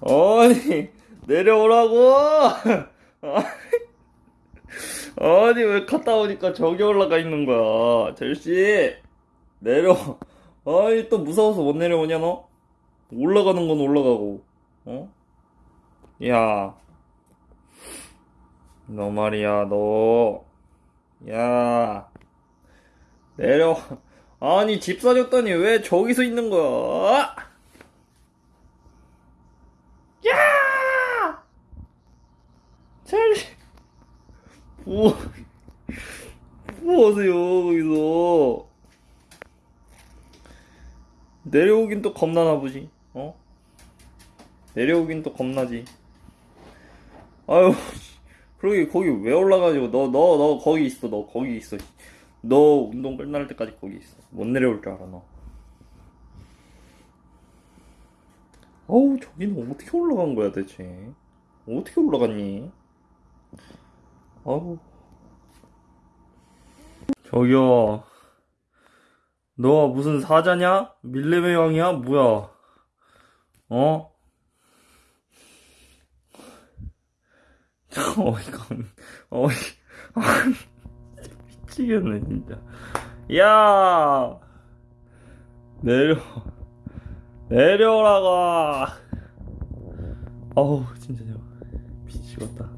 아니 내려오라고! 아니 왜 갔다 오니까 저기 올라가 있는 거야? 젤씨 내려. 아니 또 무서워서 못 내려오냐 너? 올라가는 건 올라가고 어? 야. 너 말이야 너. 야. 내려. 아니 집 사줬더니 왜 저기서 있는 거야 야 젤씨 뭐 뭐 하세요 거기서? 내려오긴 또 겁나나 보지 어? 내려오긴 또 겁나지. 아유 그러게 거기 왜 올라가지고 너 너 너 거기 있어 너 거기 있어. 너 운동 끝날 때까지 거기 있어. 못 내려올 줄 알아 너. 어우 저기는 어떻게 올라간 거야 대체? 어떻게 올라갔니 아우 저기요 너 무슨 사자냐? 밀레메 왕이야? 뭐야? 어? 어이가. 어이. 미치겠네, 진짜. 야! 내려. 내려오라고! 어우, 진짜, 미치겠다.